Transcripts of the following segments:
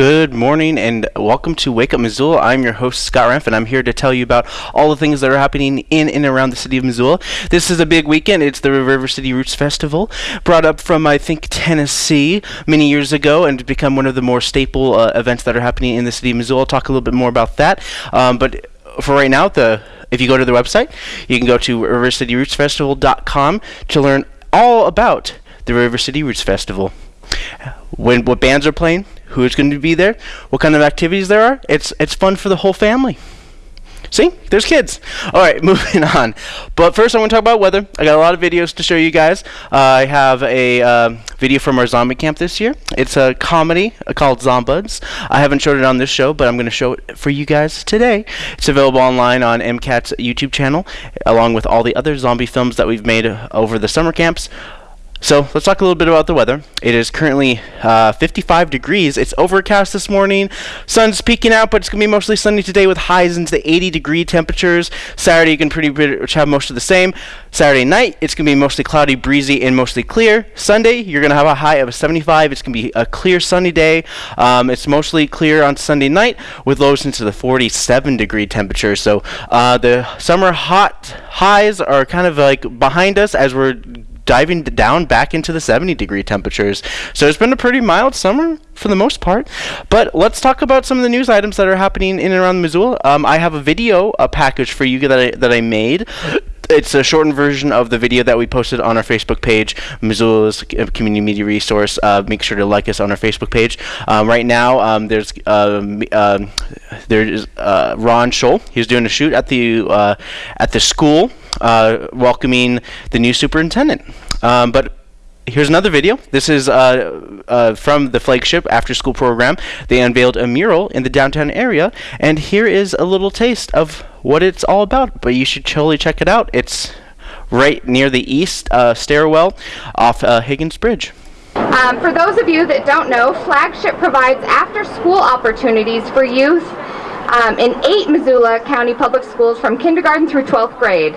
Good morning and welcome to Wake Up Missoula. I'm your host Scott Renf and I'm here to tell you about all the things that are happening in and around the city of Missoula. This is a big weekend. It's the River City Roots Festival, brought up from I think Tennessee many years ago and become one of the more staple uh, events that are happening in the city of Missoula. I'll talk a little bit more about that. Um, but for right now, the if you go to the website, you can go to rivercityrootsfestival.com to learn all about the River City Roots Festival. When what bands are playing, who's going to be there, what kind of activities there are. It's it's fun for the whole family. See, there's kids. All right, moving on. But first, I want to talk about weather. I got a lot of videos to show you guys. Uh, I have a uh, video from our zombie camp this year. It's a comedy uh, called Zombuds. I haven't showed it on this show, but I'm going to show it for you guys today. It's available online on MCAT's YouTube channel, along with all the other zombie films that we've made over the summer camps. So let's talk a little bit about the weather. It is currently uh, 55 degrees. It's overcast this morning. Sun's peeking out, but it's going to be mostly sunny today with highs into the 80 degree temperatures. Saturday, you can pretty much have most of the same. Saturday night, it's going to be mostly cloudy, breezy, and mostly clear. Sunday, you're going to have a high of 75. It's going to be a clear, sunny day. Um, it's mostly clear on Sunday night with lows into the 47 degree temperatures. So uh, the summer hot highs are kind of like behind us as we're diving down back into the 70 degree temperatures. So it's been a pretty mild summer for the most part. But let's talk about some of the news items that are happening in and around Missoula. Um, I have a video a package for you that I, that I made it's a shortened version of the video that we posted on our Facebook page, Missoula's community media resource. Uh, make sure to like us on our Facebook page. Um, right now, um, there's uh, uh, there's uh, Ron Scholl. He's doing a shoot at the uh, at the school uh, welcoming the new superintendent. Um, but here's another video. This is uh, uh, from the flagship after school program. They unveiled a mural in the downtown area, and here is a little taste of what it's all about. But you should totally check it out. It's right near the east uh, stairwell off uh, Higgins Bridge. Um, for those of you that don't know, Flagship provides after school opportunities for youth um, in eight Missoula County Public Schools from kindergarten through 12th grade.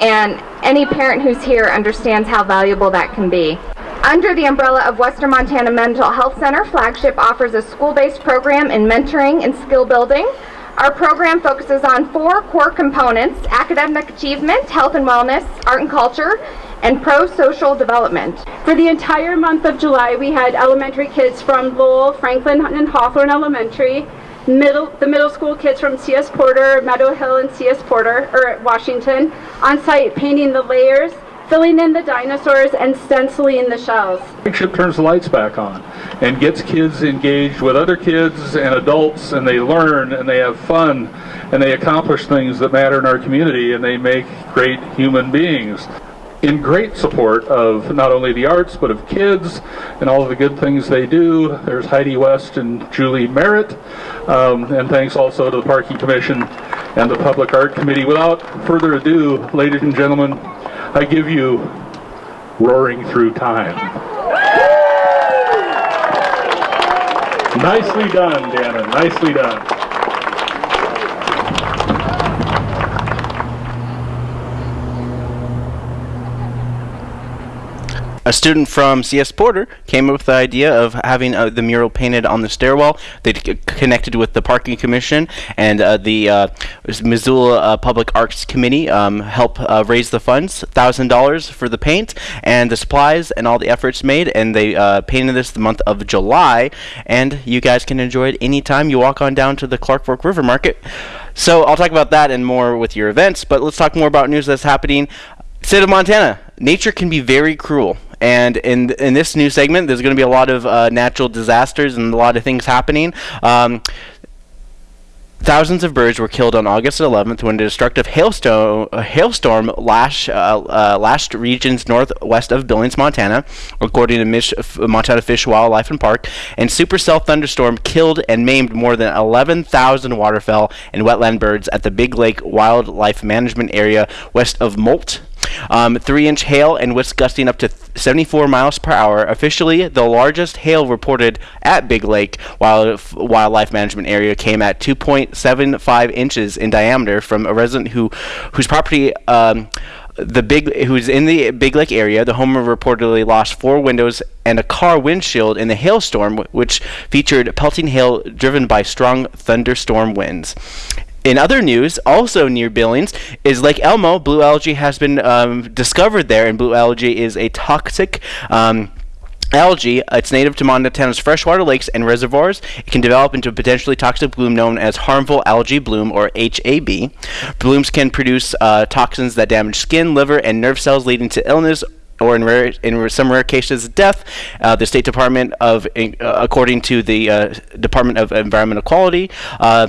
And any parent who's here understands how valuable that can be. Under the umbrella of Western Montana Mental Health Center, Flagship offers a school-based program in mentoring and skill building. Our program focuses on four core components, academic achievement, health and wellness, art and culture, and pro-social development. For the entire month of July, we had elementary kids from Lowell, Franklin, and Hawthorne Elementary, middle, the middle school kids from C.S. Porter, Meadow Hill, and C.S. Porter, or Washington, on site painting the layers, filling in the dinosaurs, and stenciling the shells. Flagship turns the lights back on and gets kids engaged with other kids and adults, and they learn and they have fun and they accomplish things that matter in our community and they make great human beings in great support of not only the arts but of kids and all of the good things they do. There's Heidi West and Julie Merritt, um, and thanks also to the Parking Commission and the Public Art Committee. Without further ado, ladies and gentlemen, I give you Roaring Through Time. Nicely done, Dana. Nicely done. A student from CS Porter came up with the idea of having uh, the mural painted on the stairwell. They connected with the parking commission and uh, the uh, Missoula uh, Public Arts Committee um, help uh, raise the funds, thousand dollars for the paint and the supplies and all the efforts made. And they uh, painted this the month of July, and you guys can enjoy it anytime you walk on down to the Clark Fork River Market. So I'll talk about that and more with your events, but let's talk more about news that's happening. State of Montana, nature can be very cruel. And in in this new segment, there's going to be a lot of uh, natural disasters and a lot of things happening. Um, Thousands of birds were killed on August 11th when a destructive hailstone, uh, hailstorm lashed, uh, uh, lashed regions northwest of Billings, Montana, according to Mich Montana Fish, Wildlife, and Park. And supercell thunderstorm killed and maimed more than 11,000 waterfowl and wetland birds at the Big Lake Wildlife Management Area west of Molt, um, three inch hail and winds gusting up to 74 miles per hour. Officially, the largest hail reported at Big Lake Wild Wildlife Management Area came at 2.75 inches in diameter from a resident who whose property. Um, the big who's in the Big Lake area. The home reportedly lost four windows and a car windshield in the hailstorm, which featured pelting hail driven by strong thunderstorm winds. In other news, also near Billings, is Lake Elmo. Blue algae has been um, discovered there, and blue algae is a toxic. Um, algae. It's native to Montana's freshwater lakes and reservoirs. It can develop into a potentially toxic bloom known as harmful algae bloom or HAB. Blooms can produce uh, toxins that damage skin, liver, and nerve cells, leading to illness or in rare, in some rare cases, death. Uh, the State Department of, uh, according to the uh, Department of Environmental Quality, uh,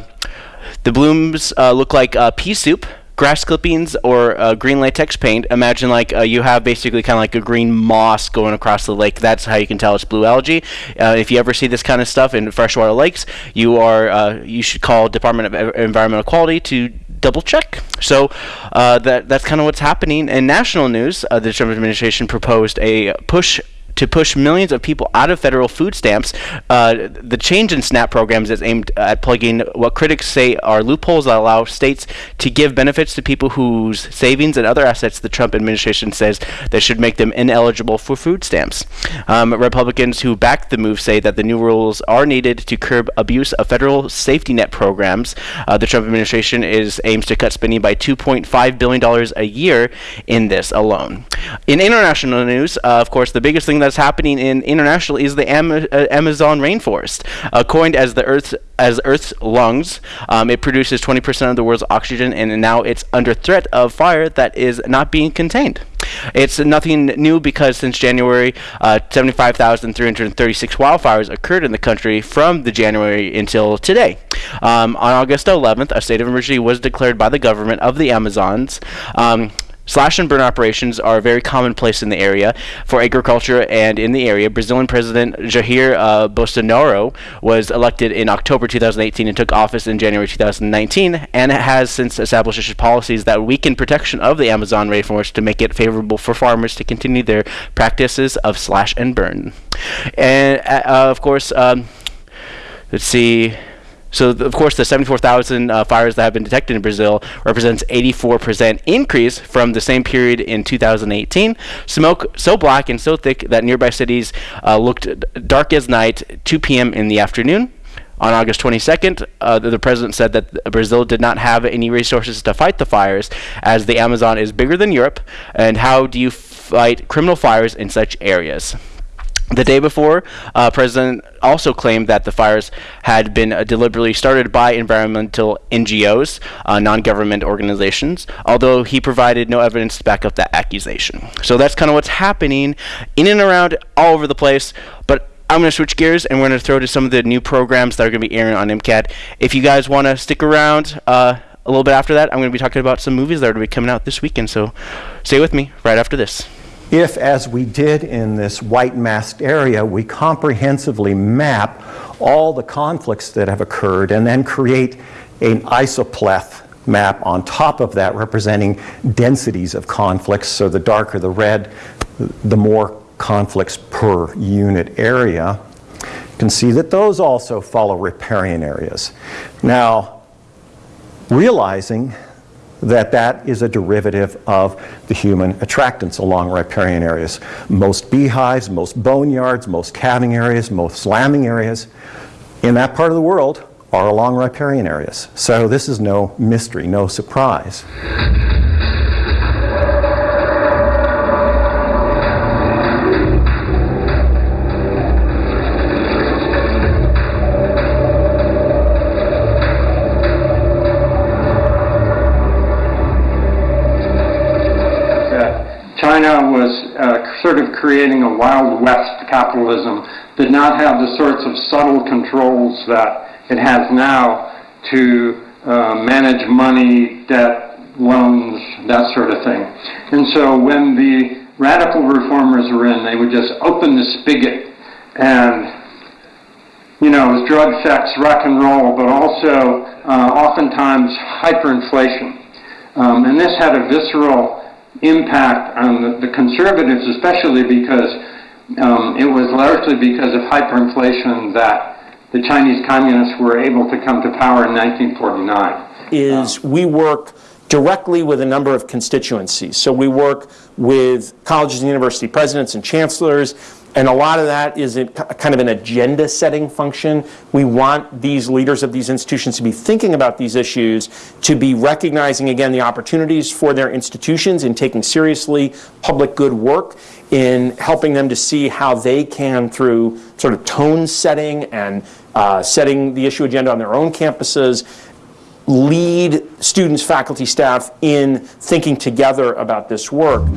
the blooms uh, look like uh, pea soup, grass clippings, or uh, green latex paint. Imagine like uh, you have basically kind of like a green moss going across the lake. That's how you can tell it's blue algae. Uh, if you ever see this kind of stuff in freshwater lakes, you are uh, you should call Department of Environmental Quality to double check. So that that's kind of what's happening in national news. The Trump administration proposed a push to push millions of people out of federal food stamps. Uh, the change in SNAP programs is aimed at plugging what critics say are loopholes that allow states to give benefits to people whose savings and other assets the Trump administration says that should make them ineligible for food stamps. Um, Republicans who backed the move say that the new rules are needed to curb abuse of federal safety net programs. Uh, the Trump administration is aims to cut spending by 2.5 billion dollars a year in this alone. In international news, uh, of course, the biggest thing that that's happening in international is the Am- uh, Amazon rainforest. Uh, coined as the Earth's as Earth's lungs, um, it produces 20% of the world's oxygen, and now it's under threat of fire that is not being contained. It's nothing new because since January, uh, 75,336 wildfires occurred in the country from the January until today. Um, on August 11th, a state of emergency was declared by the government of the Amazons. Um, Slash and burn operations are very commonplace in the area for agriculture and in the area. Brazilian President Jair uh, Bolsonaro was elected in October 2018 and took office in January 2019 and has since established policies that weaken protection of the Amazon rainforest to make it favorable for farmers to continue their practices of slash and burn. And uh, of course, um, let's see. So, of course, the 74,000 uh, fires that have been detected in Brazil represents 84% increase from the same period in 2018. Smoke so black and so thick that nearby cities uh, looked dark as night, 2 p.m. in the afternoon. On August 22nd, uh, the, the, president said that Brazil did not have any resources to fight the fires, as the Amazon is bigger than Europe. And how do you fight criminal fires in such areas? The day before, uh, President also claimed that the fires had been uh, deliberately started by environmental NGOs, uh, non-government organizations, although he provided no evidence to back up that accusation. So that's kind of what's happening in and around all over the place, but I'm going to switch gears and we're going to throw to some of the new programs that are going to be airing on MCAT. If you guys want to stick around uh, a little bit after that, I'm going to be talking about some movies that are going to be coming out this weekend, so stay with me right after this if, as we did in this white masked area, we comprehensively map all the conflicts that have occurred and then create an isopleth map on top of that representing densities of conflicts. So the darker the red, the more conflicts per unit area. You can see that those also follow riparian areas. Now, realizing that that is a derivative of the human attractants along riparian areas. Most beehives, most boneyards, most calving areas, most lambing areas in that part of the world are along riparian areas. So this is no mystery, no surprise. Creating a Wild West capitalism, did not have the sorts of subtle controls that it has now to uh, manage money, debt, loans, that sort of thing. And so when the radical reformers were in, they would just open the spigot and you know, it was drug, sex, rock and roll, but also uh, oftentimes hyperinflation. Um, and this had a visceral impact on the, the conservatives, especially because um, it was largely because of hyperinflation that the Chinese communists were able to come to power in 1949. Is we work directly with a number of constituencies. So we work with colleges and university presidents and chancellors, and a lot of that is kind of an agenda setting function. We want these leaders of these institutions to be thinking about these issues, to be recognizing again the opportunities for their institutions in taking seriously public good work, in helping them to see how they can, through sort of tone setting and uh, setting the issue agenda on their own campuses, lead students, faculty, staff in thinking together about this work.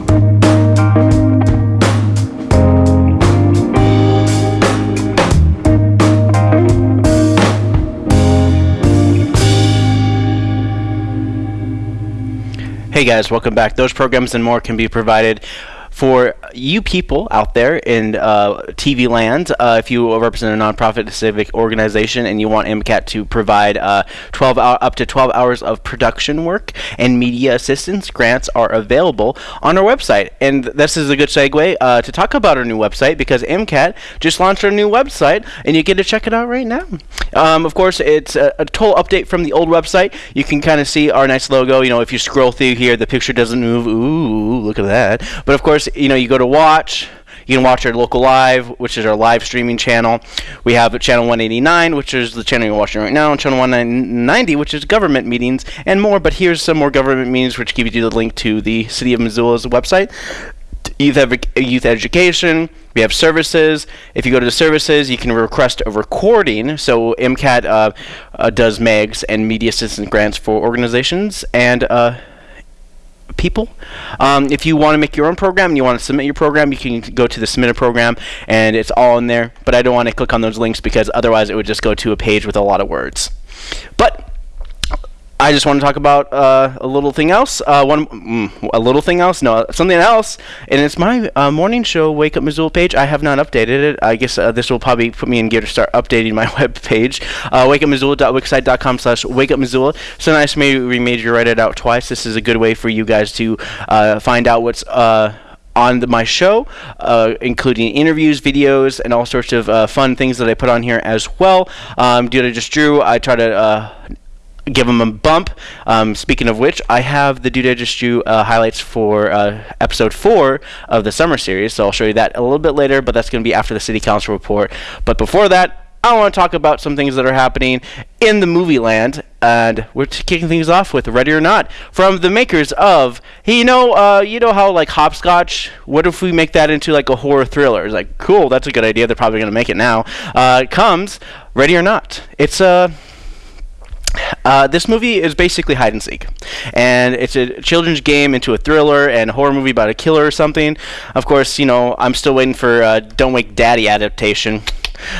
Hey guys, welcome back. Those programs and more can be provided for you people out there in uh, TV land, uh, if you represent a nonprofit civic organization and you want MCAT to provide uh, 12 hour, up to 12 hours of production work and media assistance, grants are available on our website. And this is a good segue uh, to talk about our new website because MCAT just launched our new website and you get to check it out right now. Um, of course, it's a, a, total update from the old website. You can kind of see our nice logo. You know, if you scroll through here, the picture doesn't move. Ooh, look at that. But of course, you know, you go to watch. You can watch our local live, which is our live streaming channel. We have channel 189, which is the channel you're watching right now, and channel 190, which is government meetings and more. But here's some more government meetings, which gives you the link to the City of Missoula's website. Youth, youth education. We have services. If you go to the services, you can request a recording. So MCAT uh, uh, does MAGs and media assistance grants for organizations and. Uh, people. Um, if you want to make your own program and you want to submit your program, you can go to the submit a program and it's all in there. But I don't want to click on those links because otherwise it would just go to a page with a lot of words. But I just want to talk about uh, a little thing else. Uh, one, mm, a little thing else. No, something else. And it's my uh, morning show, Wake Up Missoula page. I have not updated it. I guess uh, this will probably put me in gear to start updating my web page. Uh, wakeupmissoula.wixsite.com slash Wake Up Missoula. So nice maybe we made you write it out twice. This is a good way for you guys to uh, find out what's uh, on the, my show, uh, including interviews, videos, and all sorts of uh, fun things that I put on here as well. Um, dude, I just drew. I try to uh, give them a bump. Um, speaking of which, I have the Dude I Just Drew uh, highlights for uh, episode four of the summer series, so I'll show you that a little bit later. But that's going to be after the city council report. But before that. I want to talk about some things that are happening in the movie land, and we're kicking things off with "Ready or Not" from the makers of, hey, you know, uh, you know how like hopscotch. What if we make that into like a horror thriller? It's like cool, that's a good idea. They're probably gonna make it now. Uh, comes "Ready or Not." It's a uh, this movie is basically hide and seek, and it's a children's game into a thriller and a horror movie about a killer or something. Of course, you know I'm still waiting for uh, Don't Wake Daddy adaptation.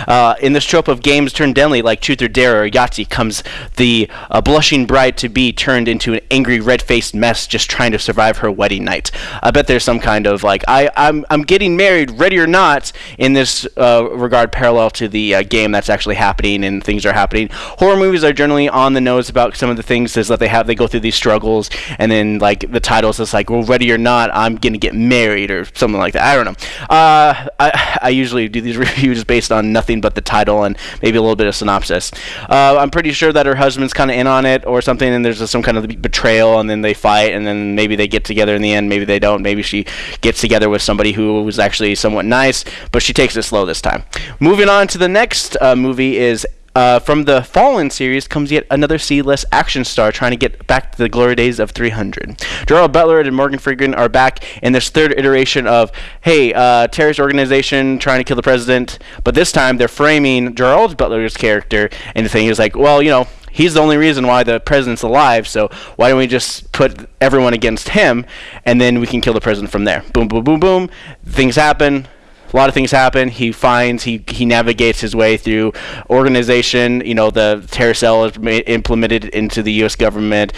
Uh, in this trope of games turned deadly like Truth or Dare or Yahtzee comes the uh, blushing bride to be turned into an angry red-faced mess just trying to survive her wedding night. I bet there's some kind of like I I'm I'm getting married, ready or not, in this uh, regard parallel to the uh, game that's actually happening and things are happening. Horror movies are generally on the nose about some of the things is that they have they go through these struggles and then like the titles is like well ready or not I'm gonna get married or something like that. I don't know. Uh, I I usually do these reviews based on nothing but the title and maybe a little bit of synopsis. Uh, I'm pretty sure that her husband's kind of in on it or something, and there's some kind of betrayal, and then they fight, and then maybe they get together in the end. Maybe they don't. Maybe she gets together with somebody who was actually somewhat nice, but she takes it slow this time. Moving on to the next uh, movie is uh, from the Fallen series comes yet another C-list action star trying to get back to the glory days of 300. Gerald Butler and Morgan Freeman are back in this third iteration of, hey, uh, terrorist organization trying to kill the president, but this time they're framing Gerald Butler's character, and the thing is like, well, you know, he's the only reason why the president's alive, so why don't we just put everyone against him, and then we can kill the president from there. Boom, boom, boom, boom. Things happen a lot of things happen. He finds he he navigates his way through organization. You know, the terror cell is ma- implemented into the U.S. government.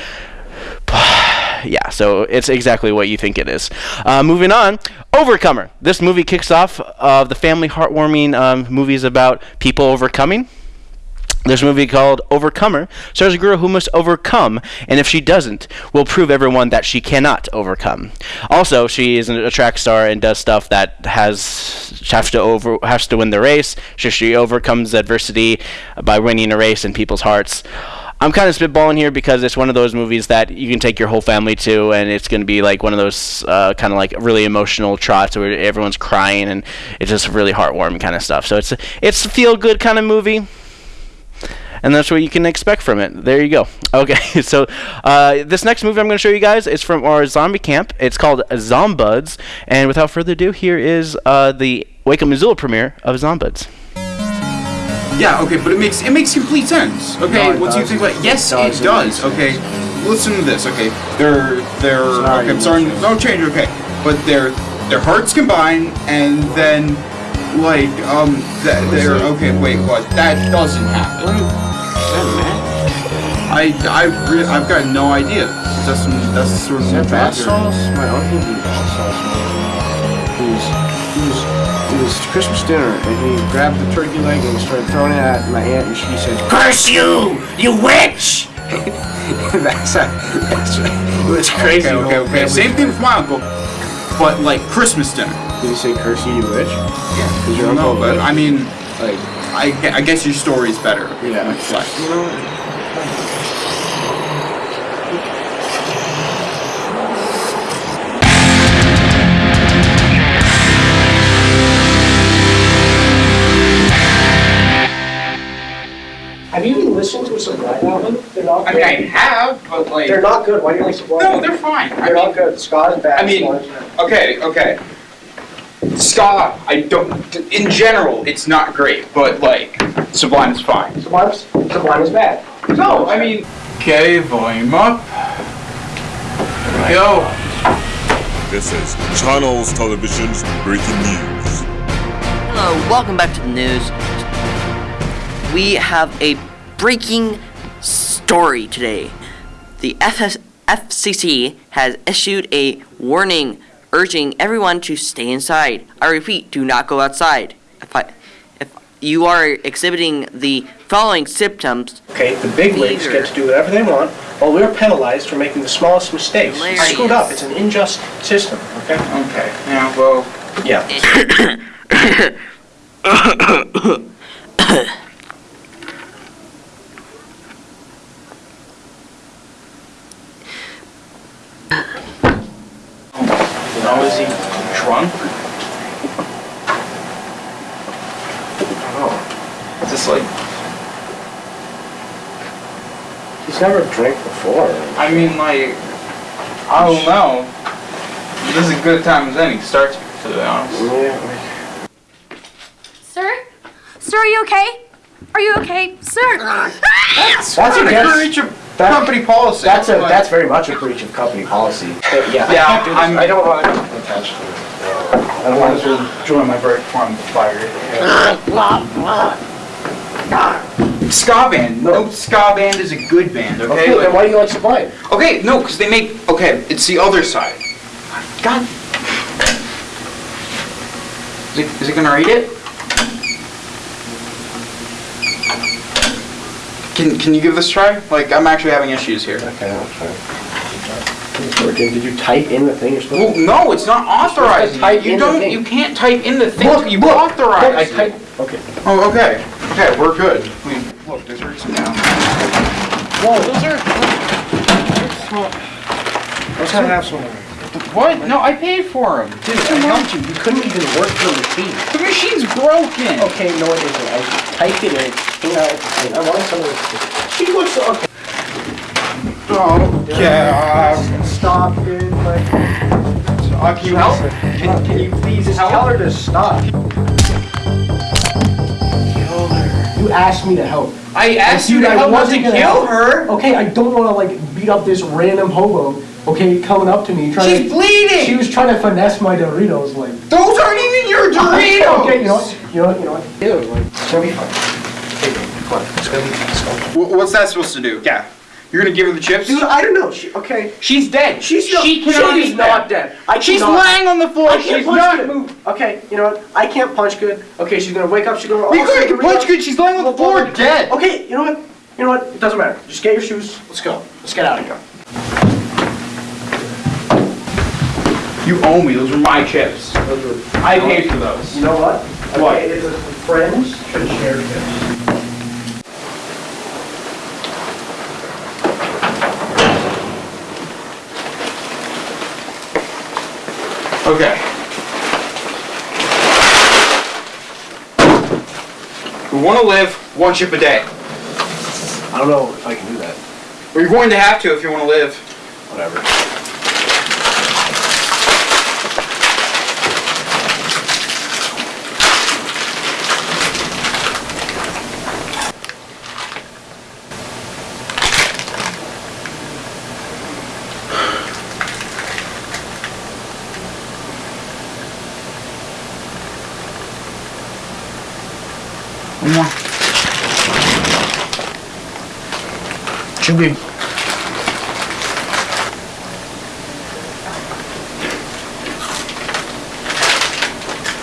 yeah, so it's exactly what you think it is. Uh, moving on, Overcomer. This movie kicks off of uh, the family heartwarming um, movies about people overcoming. There's a movie called Overcomer. Stars a girl who must overcome, and if she doesn't, will prove everyone that she cannot overcome. Also, she is a track star and does stuff that has has to over has to win the race. She, she overcomes adversity by winning a race in people's hearts. I'm kind of spitballing here because it's one of those movies that you can take your whole family to, and it's going to be like one of those uh, kind of like really emotional trots where everyone's crying and it's just really heartwarming kind of stuff. So it's a, it's a feel good kind of movie and that's what you can expect from it. There you go. Okay, so uh, this next movie I'm going to show you guys is from our zombie camp. It's called Zombuds, and without further ado, here is uh, the Wake Up Missoula premiere of Zombuds. Yeah, okay, but it makes it makes complete sense. Okay, once you think about it, yes, it does. Okay, listen to this. Okay, they're they're okay. I'm sorry, no change. Okay, but their their hearts combine, and then like um that they're okay. Wait, what? That doesn't happen. I I re- I've got no idea. That's that's sort of That bad sauce? My uncle did bad sauce. It was, it was, it was Christmas dinner, and he grabbed the turkey leg and started throwing it at my aunt, and she said, "Curse you, you witch!" that's, a, that's it was crazy. Okay, okay, okay. Same thing with my uncle, but like Christmas dinner. Did he say "curse you, you witch"? Yeah, your no, uncle. but I mean, like, I, I guess your story's better. yeah, Like, you know. They're not I mean, I have, but like, They're not good. Why do you like Sublime? no, they're fine. I They're mean, not good. Ska's bad. I mean, Ska's bad. okay, okay. Ska, I don't. In general, it's not great, but like, Sublime is fine. Sublime's, Sublime is bad. No, I mean. Okay, volume up. Go. This is Channels Television's breaking news. Hello, welcome back to the news. We have a breaking story today. The FS- FCC has issued a warning urging everyone to stay inside. I repeat, do not go outside. If, I, if you are exhibiting the following symptoms, Okay, the big wigs Fever. get to do whatever they want, while we're penalized for making the smallest mistakes. Hilarious. screwed up. It's an unjust system. Okay. Okay, yeah, well. Yeah. Now is he drunk? I don't know. Is this like? He's never drank before. I mean, like, I don't know. This is a good time as any. Starts to be honest. Yeah. Sir? Sir, are you okay? Are you okay? Sir! That's That's a against- breach of that- company policy. That's a that's very much a breach of company policy. But yeah, I Yeah, can't do this. I'm- I don't want to attach to this. I don't want to join my break from fire. Ska band. No, ska band is a good band. Okay. Okay, then why do you like Sublime? Okay, no, because they make. Okay, it's the other side. God. Is it, is it gonna read it? Can Can you give this a try? Like, I'm actually having issues here. Okay, I'll try. Did did you type in the thing you're supposed Well, to? no, it's not authorized. type You in don't. thing. You can't type in the thing. Look, you look, authorize. look, I type. Okay. Oh, okay. Okay, we're good. I mean, look, this hurts now. Whoa, those are. Let's have have some. What? No, I paid for them. Dude, I helped you. You couldn't even work for the machine. The machine's broken. Okay, no, it isn't. I typed it in. You I wanted some of this. She looks okay. Oh, yeah. Stop, dude. Like, Uh, can you help? Can, can you please just help? tell her to stop. You asked me to help. I asked you Dude, to I help not to kill help. her. Okay, I don't want to like beat up this random hobo. Okay, coming up to me trying She's to. bleeding. She was trying to finesse my Doritos, like. Those aren't even your Doritos. Okay, you know what? You know what? You know what? Ew, like, it's gonna be fine. Hey, come on, it's gonna be fine. It's gonna be fine. Wh- What's that supposed to do? Yeah. You're gonna give her the chips? Dude, I don't know. She, okay. She's dead. She's not, she cannot she's eat not that. dead. I She's cannot- lying on the floor. I can't She's not good. moving. Okay, you know what? I can't punch good. Okay, she's gonna wake up. She's gonna. We oh, she's couldn't punch good. She's lying on the floor dead. Okay, you know what? You know what? It doesn't matter. Just get your shoes. Let's go. Let's get out of here. You owe me. Those were my chips. Those I paid for those. You know what? What? Okay, it a friends and shared chips. Okay. We want to live one chip a day. I don't know if I can do that. Well, you're going to have to if you want to live. Whatever. Should be.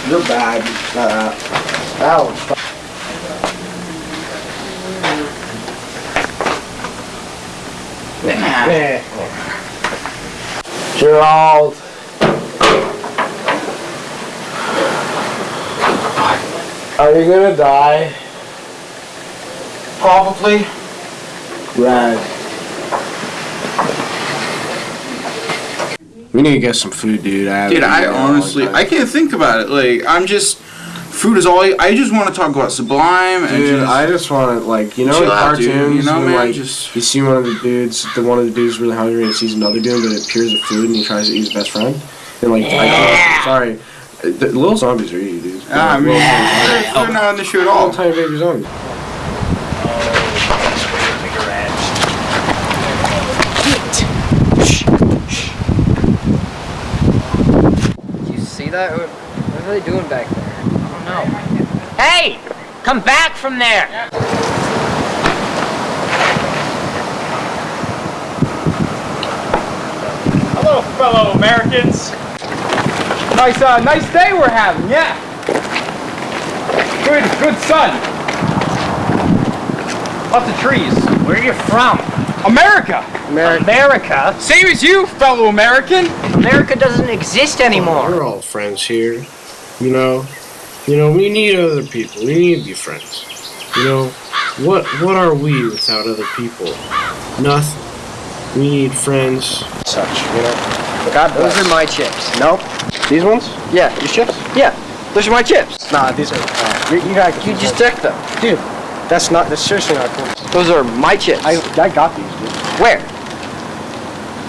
You're bad. Uh, ouch. Nah. Gerald. Are you gonna die? Probably. Rad. We need to get some food, dude. I Dude, I eaten in a long honestly. I can't think about it. Like, I'm just, food is all. I, I just want to talk about Sublime and Dude, just. I just want to like you know in Chill out, dude, cartoons you know, when man, like just- you see one of the dudes, the one of the dudes really hungry and he sees another dude, but it appears at food and he tries to eat his best friend. And like, I, sorry, the little zombies are easy, dude. Ah, I mean, Little they're, they're not on the show at all. Little tiny baby zombies. You see that? What, what are they doing back there? I don't know. Hey! Come back from there! Hello, fellow Americans. Nice, uh, nice day we're having. Yeah. Good, good sun. Lots of trees. Where are you from? America. America. America. Same as you, fellow American. America doesn't exist anymore. We're all friends here, you know. You know, we need other people. We need to be friends. You know, what what are we without other people? Nothing. We need friends. Such, you know. God Those are my chips. Nope. These ones? Yeah. These chips? Yeah. Those are my chips. Nah, these are. Uh, you, you got. You just took them. dude. That's not. That's seriously not cool. Those are my chips. I I got these, dude. Where?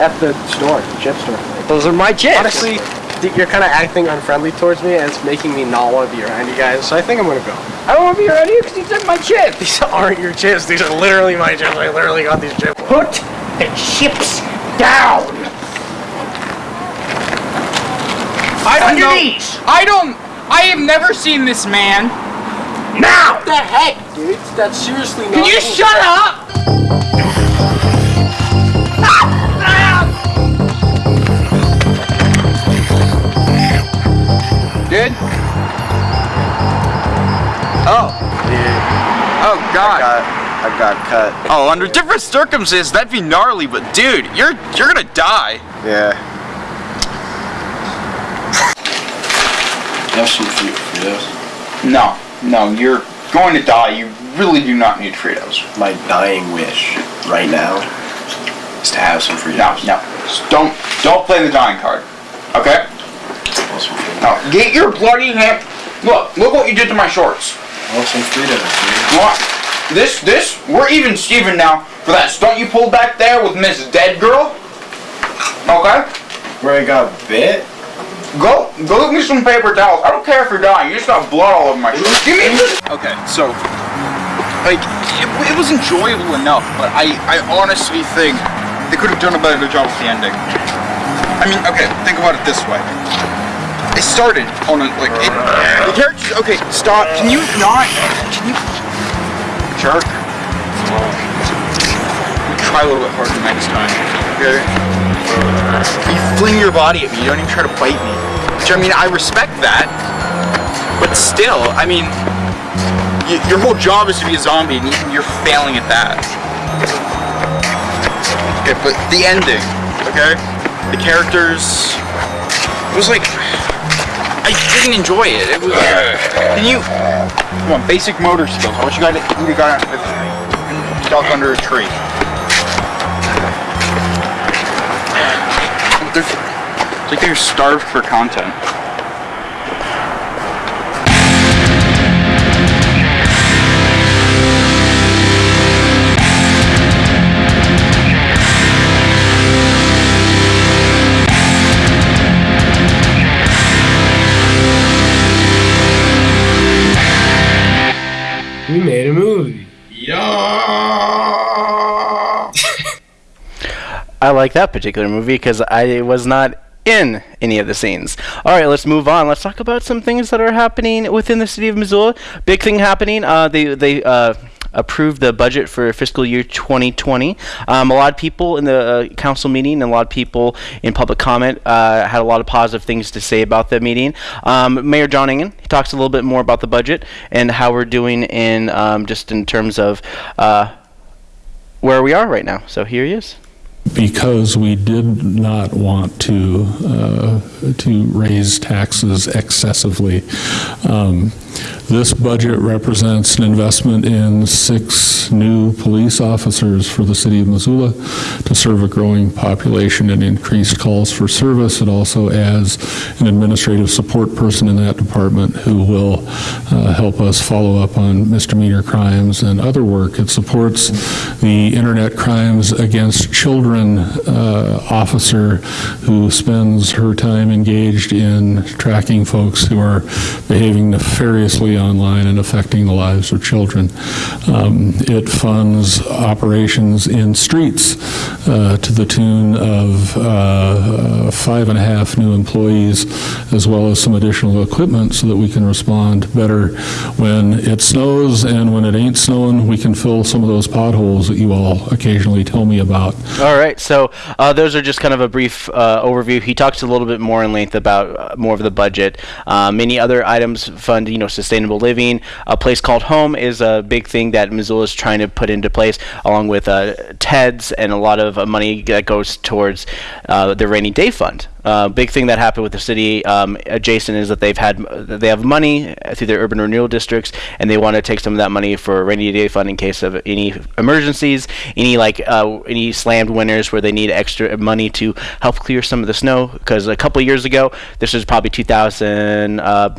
At the store, the chip store. Those are my chips. Honestly, you're kind of acting unfriendly towards me, and it's making me not want to be around you guys. So I think I'm gonna go. I don't want to be around you because you took my chips. These aren't your chips. These are literally my chips. I literally got these chips. Put the chips down. I don't On your know. knees. I don't. I have never seen this man. Now. What the heck, dude? That's seriously not. Can you cool. shut up? Good. Oh. Oh God. I got cut. Oh, under different circumstances, that'd be gnarly. But dude, you're you're gonna die. Yeah. Have some fruit Fritos. No, no, you're going to die. You really do not need Fritos. My dying wish right now is to have some Fritos. No, no. Don't don't play the dying card. Okay? Now get your bloody hand. Look, look what you did to my shorts. Want some Fritos, want this? This? We're even Steven now for that stunt you pulled back there with Miss Dead Girl. Okay? Where I got bit? Go, go get me some paper towels. I don't care if you're dying. You just got blood all over my shirt. Give me. Okay, so, like, it, it was enjoyable enough, but I, I honestly think they could have done a better job with the ending. I mean, okay, think about it this way. It started on a, like, it, the characters, okay, stop. Can you not, can you, jerk? Try a little bit harder next time, okay? You fling your body at me. You don't even try to bite me. Which I mean, I respect that, but still, I mean, your whole job is to be a zombie, and you- you're failing at that. Okay, but the ending, okay? The characters. It was like I didn't enjoy it. It was. Can you? Come on, basic motor skills. What you got? You got duck under a tree. There's It's like they're starved for content. Like that particular movie because I was not in any of the scenes. All right, let's move on. Let's talk about some things that are happening within the city of Missoula. Big thing happening. Uh, they they uh, approved the budget for fiscal year 2020. Um, a lot of people in the uh, council meeting and a lot of people in public comment uh, had a lot of positive things to say about the meeting. Um, Mayor John Engen he talks a little bit more about the budget and how we're doing in um, just in terms of uh, where we are right now. So here he is. Because we did not want to uh, to raise taxes excessively. Um, this budget represents an investment in six new police officers for the city of Missoula to serve a growing population and increased calls for service. It also adds an administrative support person in that department who will uh, help us follow up on misdemeanor crimes and other work. It supports the Internet Crimes Against Children uh, officer who spends her time engaged in tracking folks who are behaving nefariously online and affecting the lives of children. Um, It funds operations in streets uh, to the tune of uh, five and a half new employees, as well as some additional equipment so that we can respond better when it snows, and when it ain't snowing, we can fill some of those potholes that you all occasionally tell me about. All right, so uh, those are just kind of a brief uh, overview. He talks a little bit more in length about uh, more of the budget. Uh, many other items fund, you know, sustainable living. A place called home is a big thing that Missoula is trying to put into place, along with uh, TEDS and a lot of money that goes towards uh, the rainy day fund. Uh, big thing that happened with the city um, adjacent is that they've had they have money through their urban renewal districts, and they want to take some of that money for rainy day fund in case of any emergencies, any like uh, any slammed winters where they need extra money to help clear some of the snow. Because a couple years ago, this was probably 2000. Uh,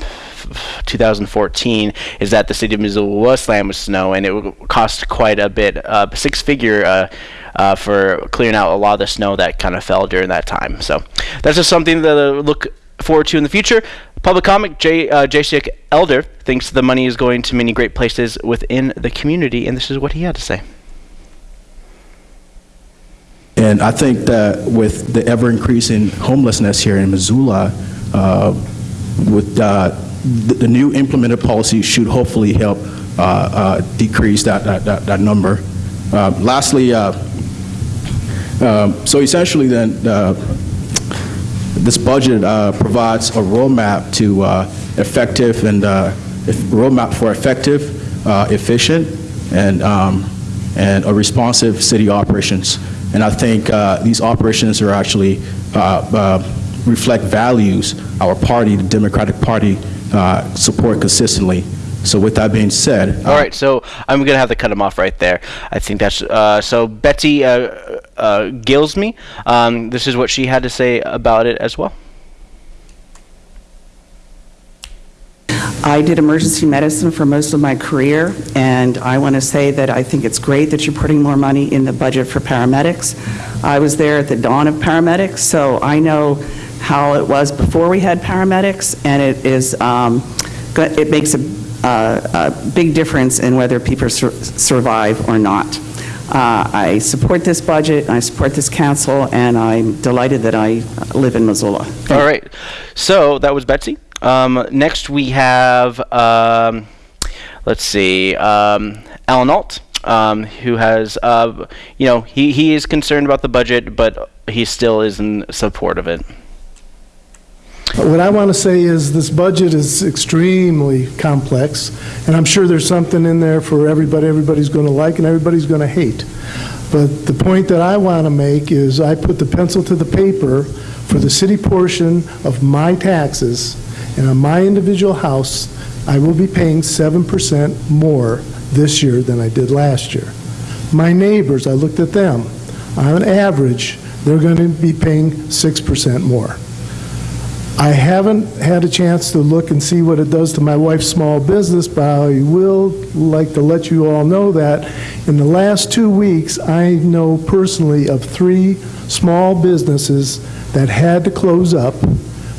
2014 is that the city of Missoula was slammed with snow, and it cost quite a bit, uh, six figure. Uh, uh, for clearing out a lot of the snow that kind of fell during that time. So that's just something to look forward to in the future. Public comic J. Uh, Jacek Elder thinks the money is going to many great places within the community, and this is what he had to say. And I think that with the ever increasing homelessness here in Missoula, uh, with uh, the, the new implemented policy should hopefully help uh, uh, decrease that, that, that, that number. Uh, lastly, um, so essentially then, this budget provides a roadmap to effective and roadmap for effective, efficient, and um, and a responsive city operations. And I think uh, these operations are actually uh, uh, reflect values our party, the Democratic Party, uh, support consistently. So with that being said, All right, so I'm gonna have to cut him off right there. I think that's uh, so. Betsy uh, uh, Gilsme, um, this is what she had to say about it as well. I did emergency medicine for most of my career, and I want to say that I think it's great that you're putting more money in the budget for paramedics. I was there at the dawn of paramedics, so I know how it was before we had paramedics, and it is um, it makes a a big difference in whether people sur- survive or not. Uh, I support this budget, I support this council, and I'm delighted that I live in Missoula. All right, so that was Betsy. Um, next we have, um, let's see, um, Alan Alt, um, who has, uh, you know, he, he is concerned about the budget, but he still is in support of it. What I want to say is this budget is extremely complex, and I'm sure there's something in there for everybody, everybody's going to like and everybody's going to hate. But the point that I want to make is I put the pencil to the paper for the city portion of my taxes, and on my individual house, I will be paying 7% more this year than I did last year. My neighbors, I looked at them. On average, they're going to be paying 6% more. I haven't had a chance to look and see what it does to my wife's small business, but I will like to let you all know that in the last two weeks, I know personally of three small businesses that had to close up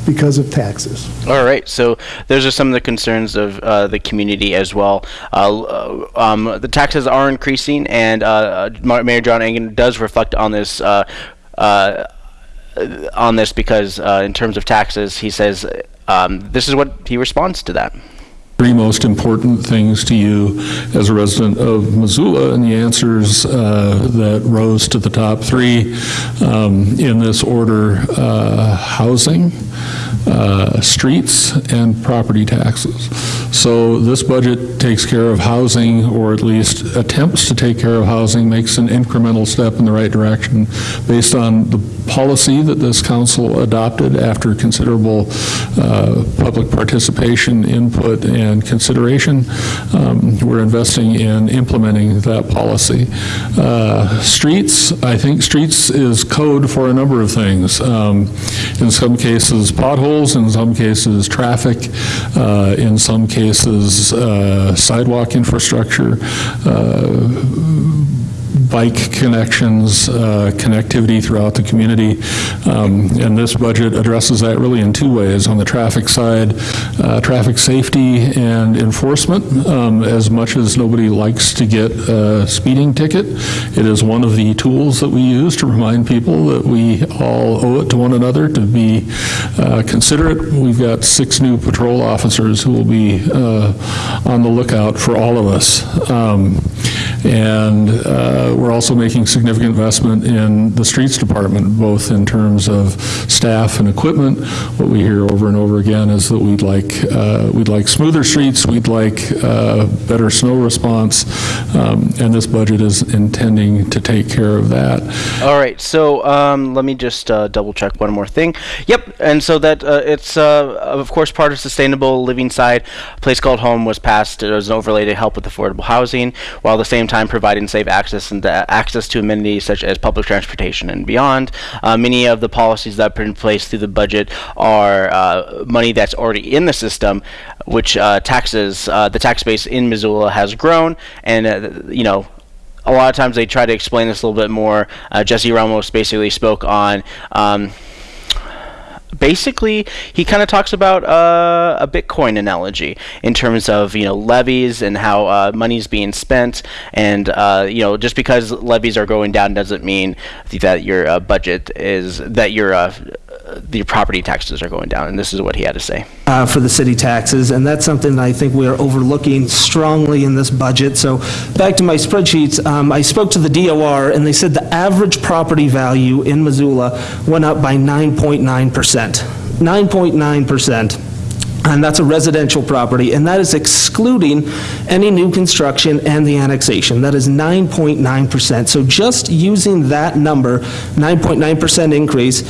because of taxes. All right, so those are some of the concerns of uh, the community as well. Uh, um, the taxes are increasing, and uh, uh, Mayor John Engen does reflect on this. Uh, uh, on this because uh, in terms of taxes, he says um, this is what he responds to that. Three most important things to you as a resident of Missoula, and the answers uh, that rose to the top three um, in this order uh, housing, uh, streets, and property taxes. So this budget takes care of housing, or at least attempts to take care of housing, makes an incremental step in the right direction based on the policy that this council adopted after considerable uh, public participation, input, and consideration. Um, we're investing in implementing that policy. Uh, streets, I think streets is code for a number of things. Um, in some cases, potholes, in some cases, traffic, uh, in some cases, uh, sidewalk infrastructure, uh, bike connections, uh, connectivity throughout the community. Um, and this budget addresses that really in two ways. On the traffic side, uh, traffic safety and enforcement. Um, as much as nobody likes to get a speeding ticket, it is one of the tools that we use to remind people that we all owe it to one another to be uh, considerate. We've got six new patrol officers who will be uh, on the lookout for all of us. Um, and uh, we're also making significant investment in the streets department, both in terms of staff and equipment. What we hear over and over again is that we'd like uh, we'd like smoother streets, we'd like uh, better snow response, um, and this budget is intending to take care of that. All right, so um, let me just uh, double check one more thing. Yep, and so that uh, it's uh, of course part of sustainable living side. A place called home was passed as an overlay to help with affordable housing, while at the same time providing safe access and uh, access to amenities such as public transportation and beyond. Uh, many of the policies that are put in place through the budget are uh, money that's already in the system, which uh, taxes uh, the tax base in Missoula has grown, and you know a lot of times they try to explain this a little bit more. Uh, Jesse Ramos basically spoke on. Um, basically, he kind of talks about uh, a Bitcoin analogy in terms of you know levies and how uh, money's being spent, and uh, you know just because levies are going down doesn't mean that your uh, budget is that your uh, the property taxes are going down. And this is what he had to say. Uh, for the city taxes, and that's something that I think we are overlooking strongly in this budget. So back to my spreadsheets, um, I spoke to the DOR, and they said the average property value in Missoula went up by 9.9%. 9.9%. And that's a residential property, and that is excluding any new construction and the annexation. That is 9.9%. So just using that number, 9.9% increase,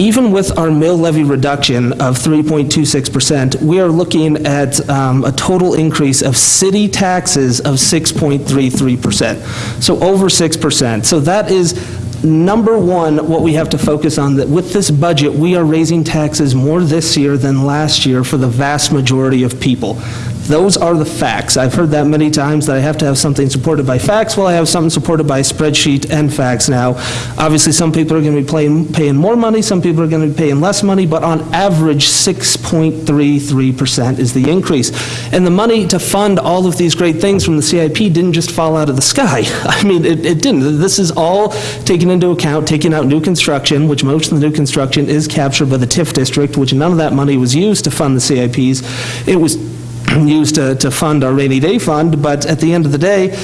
even with our mill levy reduction of 3.26%, we are looking at um, a total increase of city taxes of 6.33%. So over 6%. So that is number one, what we have to focus on, that with this budget, we are raising taxes more this year than last year for the vast majority of people. Those are the facts. I've heard that many times that I have to have something supported by facts. Well, I have something supported by spreadsheet and facts now. Obviously, some people are going to be paying, paying more money, some people are going to be paying less money, but on average, 6.33% is the increase. And the money to fund all of these great things from the CIP didn't just fall out of the sky. I mean, it, it didn't. This is all taken into account, taking out new construction, which most of the new construction is captured by the TIF district, which none of that money was used to fund the CIPs. It was used to, to fund our rainy day fund, but at the end of the day,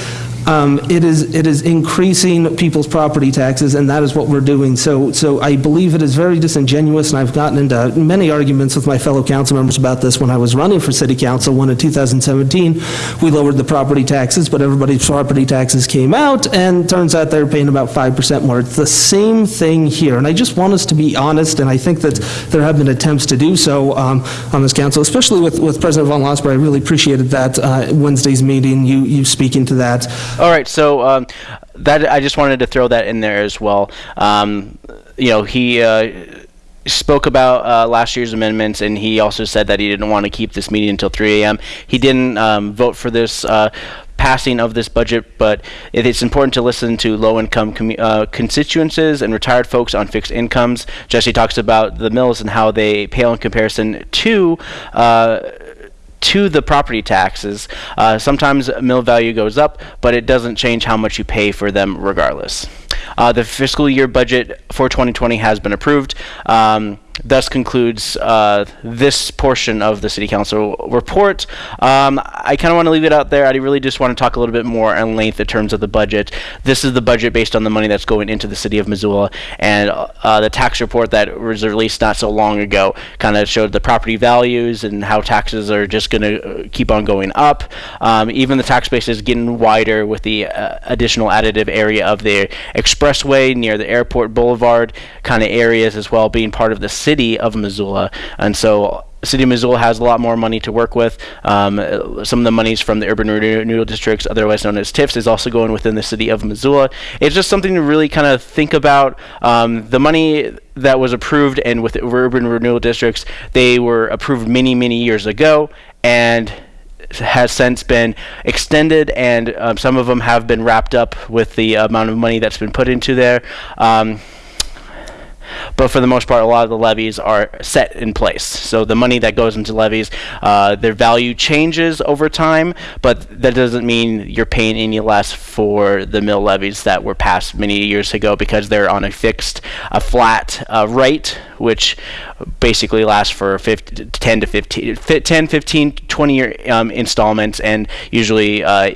um, it is, it is increasing people's property taxes, and that is what we're doing. So, so I believe it is very disingenuous, and I've gotten into many arguments with my fellow council members about this when I was running for city council, when in 2017, we lowered the property taxes, but everybody's property taxes came out, and turns out they're paying about 5% more. It's the same thing here, and I just want us to be honest, and I think that there have been attempts to do so um, on this council, especially with, with President Von Lossberg. I really appreciated that uh, Wednesday's meeting, you, you speaking to that. All right, so um, that I just wanted to throw that in there as well. Um, you know, he. Uh, spoke about uh, last year's amendments, and he also said that he didn't want to keep this meeting until 3 a.m. He didn't um, vote for this uh, passing of this budget, but it is important to listen to low-income uh, constituencies and retired folks on fixed incomes. Jesse talks about the mills and how they pale in comparison to. To the property taxes. Uh, sometimes mill value goes up, but it doesn't change how much you pay for them regardless. Uh, the fiscal year budget for 2020 has been approved. Um, thus concludes uh, this portion of the City Council report. Um, I kind of want to leave it out there. I really just want to talk a little bit more in length in terms of the budget. This is the budget based on the money that's going into the City of Missoula, and uh, the tax report that was released not so long ago kind of showed the property values and how taxes are just going to keep on going up. Um, even the tax base is getting wider with the uh, additional additive area of the expressway near the airport boulevard kind of areas as well being part of the city of Missoula. And so City of Missoula has a lot more money to work with. Um, some of the monies from the urban renewal districts, otherwise known as TIFs, is also going within the city of Missoula. It's just something to really kind of think about. Um, the money that was approved and with urban renewal districts, they were approved many, many years ago, and has since been extended, and um, some of them have been wrapped up with the amount of money that's been put into there. Um, but for the most part, a lot of the levies are set in place. So the money that goes into levies, uh, their value changes over time, but that doesn't mean you're paying any less for the mill levies that were passed many years ago because they're on a fixed, a flat uh, rate, which basically lasts for 50, 10 to 15, 10, 15, 20 year um, installments, and usually uh,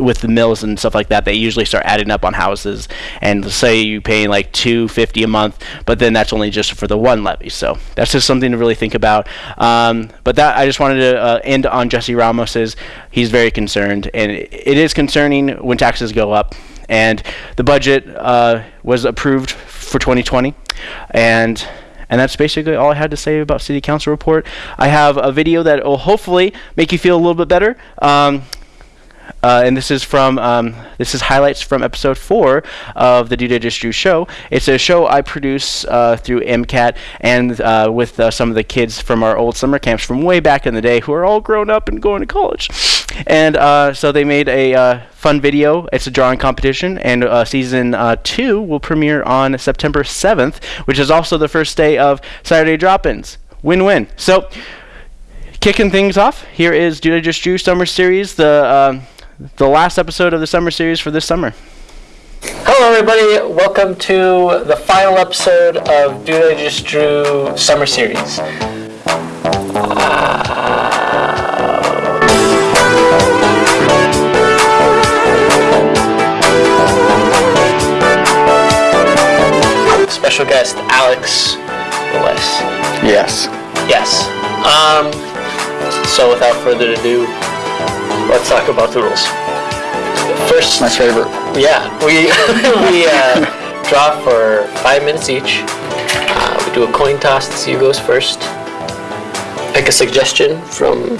with the mills and stuff like that, they usually start adding up on houses. And say you paying like 250 a month, but then that's only just for the one levy. So that's just something to really think about. Um, but that I just wanted to uh, end on Jesse Ramos's. He's very concerned, and it, it is concerning when taxes go up. And the budget uh, was approved for 2020, and and that's basically all I had to say about City Council report. I have a video that will hopefully make you feel a little bit better. Um, uh, and this is from um, this is highlights from episode four of the Dude Just Drew show. It's a show I produce uh, through MCAT and uh, with uh, some of the kids from our old summer camps from way back in the day who are all grown up and going to college. And uh, so they made a uh, fun video. It's a drawing competition, and season two will premiere on September 7th, which is also the first day of Saturday Drop-ins. Win-win. So kicking things off, here is Dude Just Drew Summer Series, the um, the last episode of the summer series for this summer. Hello, everybody. Welcome to the final episode of Dude I Just Drew Summer Series. Special guest Alex Willis. Yes. Yes. Um, so without further ado, let's talk about the rules. First, my favorite. Yeah, we we uh, draw for five minutes each. Uh, we do a coin toss to see who goes first. Pick a suggestion from.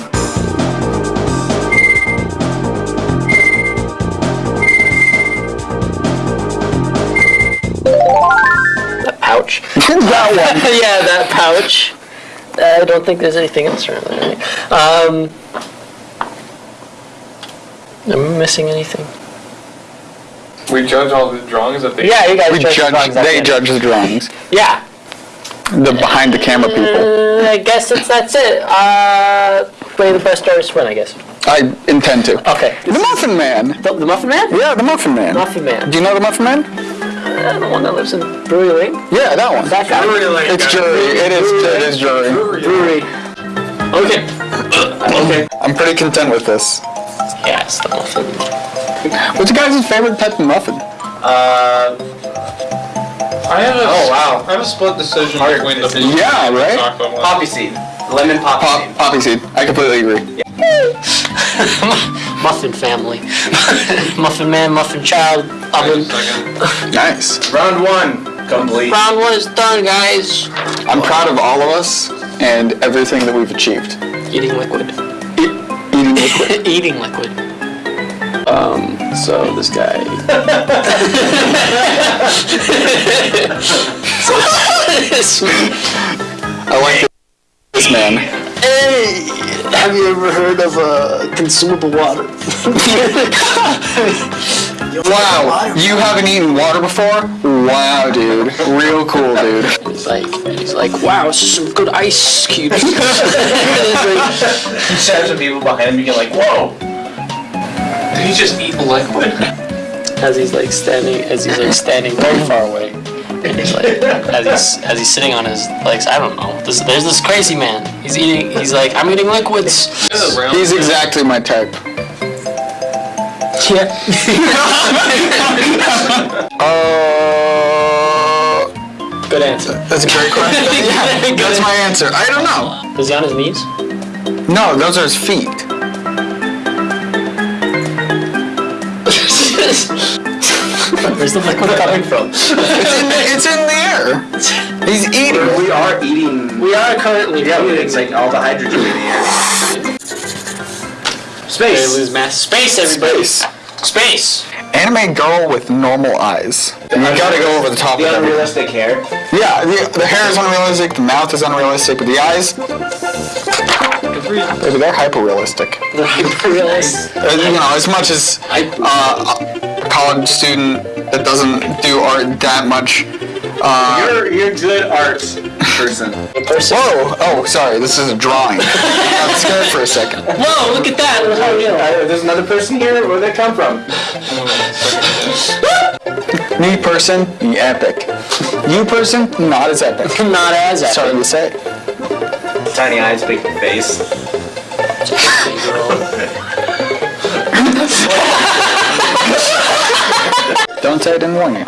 That pouch. that one. yeah, that pouch. I don't think there's anything else around there. Um, Am I missing anything? We judge all the drawings that they. Yeah, you guys we judge the judge. drawings the They judge the drawings. Yeah. The behind the camera people. Uh, I guess it's, that's it. Uh, play the best artist win, I guess. I intend to. Okay. The Muffin Man. The, the Muffin Man? Yeah, the Muffin Man. Muffin Man. Do you know the Muffin Man? Uh, the one that lives in Brewery Lane? Yeah, that one. That guy. It's jury. It is. It is jury. Brewery. Okay. Okay. I'm pretty content with this. Yes, the muffin. What's your guys' favorite type of muffin? Uh, I have a. Oh wow. I have a split decision between the. blue Yeah, and right? chocolate one. Poppy seed. Lemon poppy Pop, poppy seed. I completely agree. Muffin family. muffin man, muffin child, oven. Nice. Round one complete. Round one is done, guys. I'm proud of all of us and everything that we've achieved. Eating liquid. Eating liquid. Eating liquid. Um, so this guy. I like this man. Hey, have you ever heard of uh, consumable water? Wow, you haven't eaten water before? Wow, dude. Real cool, dude. He's like, he's like, wow, some good ice cubes. you should have some people behind him. You get like, whoa. Did he just eat liquid? As he's like standing, as he's like standing very far away, and he's like, as he's as he's sitting on his legs. I don't know. This, there's this crazy man. He's eating. He's like, I'm eating liquids. He's exactly my type. Yeah. Uh, Good answer. That's a great question. yeah, that's my answer. I don't know. Is he on his knees? No, those are his feet. Where's the liquid coming from? It's in the, it's in the air. He's eating. We are eating. We are currently Yeah, eating. it's like all the hydrogen in the air. They Space. lose mass. Space, everybody. Space. Space. Anime girl with normal eyes. And you gotta go over the top The of everything. unrealistic hair. Yeah, the, the hair is unrealistic, the mouth is unrealistic, but the eyes, maybe they're hyper realistic. They're hyper realistic. You know, as much as uh, a college student that doesn't do art that much. Uh, You're you're good art person. Whoa! Oh, sorry. This is a drawing. I got scared for a second. Whoa! Look at that. Look how real. There's another person here. Where'd they come from? Me person, you epic. You person, not as epic. Not as epic. Sorry to say. Tiny eyes, big face. Don't say I didn't warn you.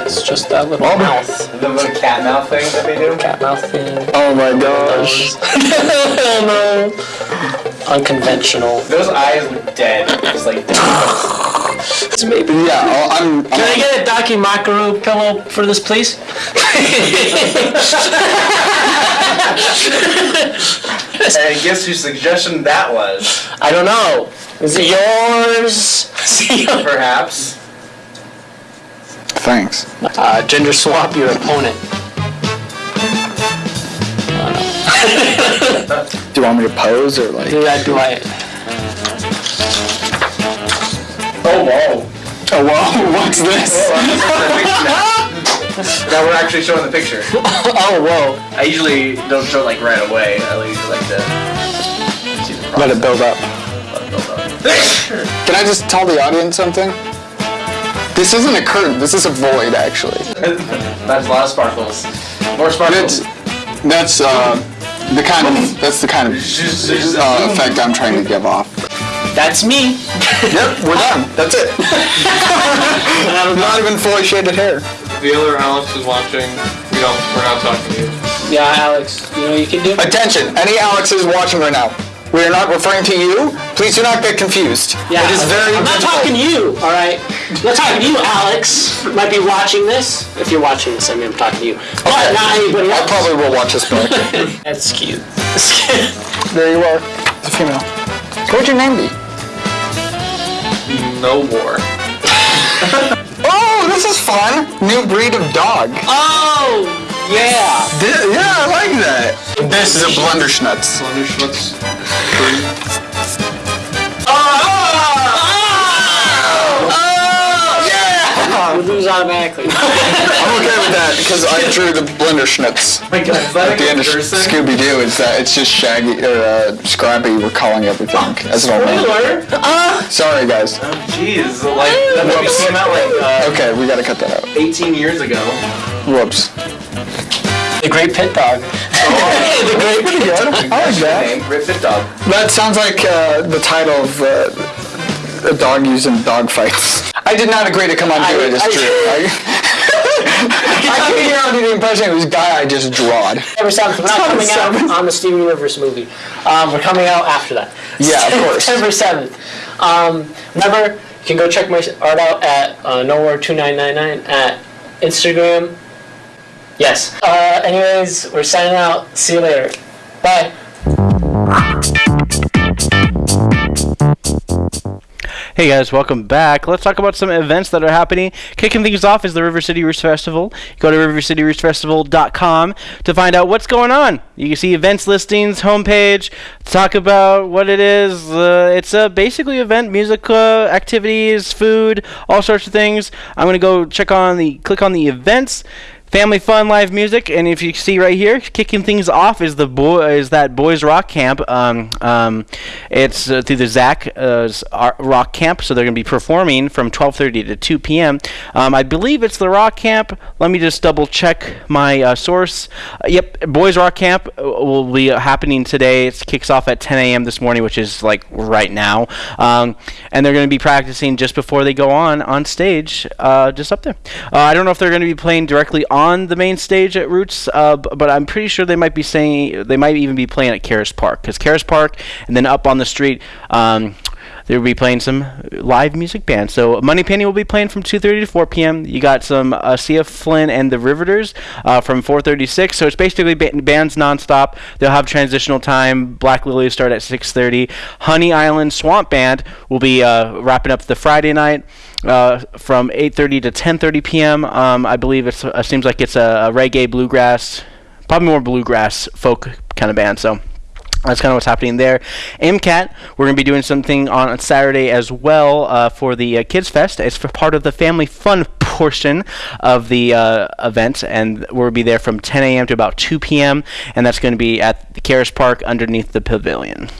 It's just that little Oh, mouth. The little cat mouth thing that they do. Cat mouth thing. Oh my gosh. Oh no. Unconventional. Those eyes look dead. Just like. It's maybe. Yeah, oh, I'm. Can I get a dakimakura pillow for this, please? and guess whose suggestion that was? I don't know. Is it yours? Perhaps. Thanks. Uh, gender swap your opponent. Do you want me to pose or like? Do I? Do I? Oh whoa. Oh whoa! What's this? now we're actually showing the picture. oh whoa! I usually don't show like right away. I usually like to see the process. Let it build up. Let it build up. Can I just tell the audience something? This isn't a curtain. This is a void, actually. That's a lot of sparkles. More That's sparkles. that's uh, the kind of that's the kind of uh, effect I'm trying to give off. That's me. Yep, we're done. That's it. Not even fully shaded hair. The other Alex is watching. We don't. We're not talking to you. Yeah, Alex. You know what you can do? Attention, any Alexes watching right now. We are not referring to you. Please do not get confused. Yeah, it is very I'm not difficult. talking to you, all right? I'm not talking to you, Alex. Might be watching this. If you're watching this, I mean, I'm talking to you. But not anybody I probably will watch this back. That's cute. there you are. It's a female. What would your name be? No more. Oh, this is fun. New breed of dog. Oh, yeah. Thi- yeah, I like that. This is a blunderschnutz. Blunderschnutz. Yeah! We lose automatically. I'm okay with that because I drew the blenderschnutz. my God, At the end of Scooby Doo, it's that it's just Shaggy or uh, Scrappy recalling everything as an old man. Spoiler. Ah. Sorry, guys. Oh jeez. Like that movie came out like uh, Okay, we gotta cut that out. 18 years ago. Whoops. The Great Pit Dog. the Great Pretty good. I like that. Name Rip Fit Dog. That sounds like uh, the title of uh, a dog used in dog fights. I did not agree to come on do I- it. It's I- true. I, I came here on the impression it was guy I just drawed. September 7th. We're not September coming out on the Steven Universe movie. Um, we're coming out after that. Yeah, of course. September 7th. Um, remember, you can go check my art out at uh, Nowhere2999 at Instagram. Yes. Uh, anyways, we're signing out. See you later. Bye. Hey guys, welcome back. Let's talk about some events that are happening. Kicking things off is the River City Roots Festival. Go to rivercityrootsfestival.com to find out what's going on. You can see events listings, homepage, talk about what it is. Uh, it's a basically event, music uh, activities, food, all sorts of things. I'm going to go check on the click on the events. Family fun, live music, and if you see right here, kicking things off is the boy is that boys rock camp. Um, um, it's uh, through the Zach uh, Rock Camp, so they're going to be performing from 12:30 to 2 p.m. Um, I believe it's the Rock Camp. Let me just double check my uh, source. Uh, yep, Boys Rock Camp uh, will be happening today. It kicks off at 10 a.m. this morning, which is like right now, um, and they're going to be practicing just before they go on on stage, uh, just up there. I don't know if they're going to be playing directly on on the main stage at Roots, uh, but I'm pretty sure they might be saying they might even be playing at Caras Park because Caras Park, and then up on the street. Um, they will be playing some live music bands. So Moneypenny will be playing from 2:30 to 4 p.m. You got some uh, C.F. Flynn and the Riveters uh, from 4:36. So it's basically ba- bands nonstop. They'll have transitional time. Black Lily will start at 6:30. Honey Island Swamp Band will be uh, wrapping up the Friday night uh, from 8:30 to 10:30 p.m. Um, I believe it uh, seems like it's a, a reggae bluegrass, probably more bluegrass folk kind of band. So that's kind of what's happening there. MCAT, we're going to be doing something on Saturday as well uh, for the uh, Kids Fest. It's for part of the family fun portion of the uh, event, and we'll be there from 10 a.m. to about 2 p.m., and that's going to be at the Caras Park underneath the pavilion.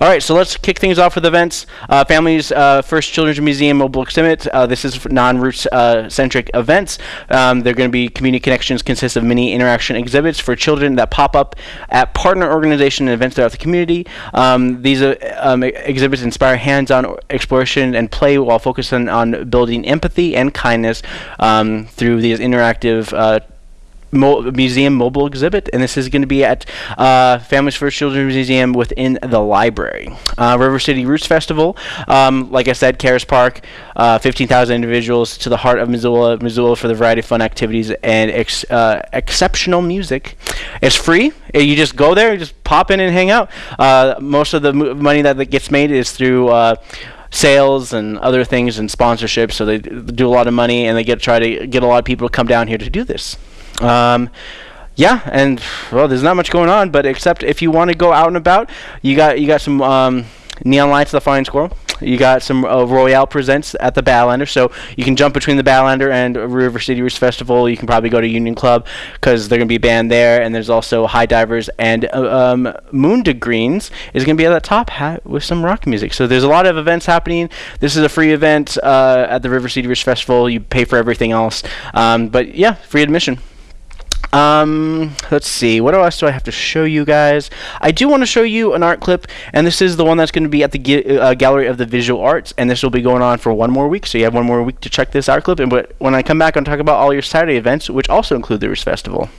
All right, so let's kick things off with events. Uh, Families uh, First Children's Museum Mobile Exhibit. Uh, this is non-roots uh, centric events. Um, they're going to be community connections consist of many interaction exhibits for children that pop up at partner organization and events throughout the community. Um, these um, exhibits inspire hands-on exploration and play while focusing on building empathy and kindness um, through these interactive uh, Mo- museum mobile exhibit, and this is going to be at uh, Families First Children's Museum within the library. Uh, River City Roots Festival, um, like I said, Caras Park, uh, 15,000 individuals to the heart of Missoula, Missoula for the variety of fun activities and ex- uh, exceptional music. It's free. You just go there, you just pop in and hang out. Uh, most of the mo- money that gets made is through uh, sales and other things and sponsorships. So they do a lot of money and they get try to get a lot of people to come down here to do this. Um, yeah, and well, there's not much going on, but except if you want to go out and about, you got you got some um, neon lights, the Flying Squirrel. You got some uh, Royale presents at the Badlander, so you can jump between the Badlander and River City Roots Festival. You can probably go to Union Club because they're going to be a band there, and there's also High Divers and uh, um, Moon to Greens is going to be at the top hat with some rock music. So there's a lot of events happening. This is a free event uh, at the River City Roots Festival. You pay for everything else, um, but yeah, free admission. Um, let's see. What else do I have to show you guys? I do want to show you an art clip, and this is the one that's going to be at the uh, Gallery of the Visual Arts, and this will be going on for one more week. So you have one more week to check this art clip. And but when I come back, I'm talk about all your Saturday events, which also include the Roots Festival.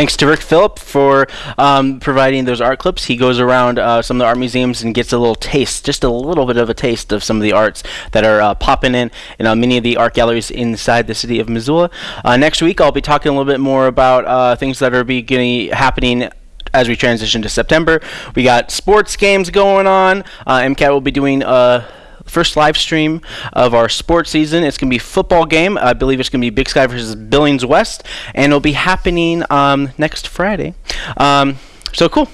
Thanks to Rick Phillip for um, providing those art clips. He goes around uh, some of the art museums and gets a little taste, just a little bit of a taste of some of the arts that are uh, popping in in uh, many of the art galleries inside the city of Missoula. Uh, next week, I'll be talking a little bit more about uh, things that are beginning happening as we transition to September. We got sports games going on. Uh, MCAT will be doing a first live stream of our sports season. It's going to be football game. I believe it's going to be Big Sky versus Billings West, and it'll be happening um, next Friday. Um, so cool.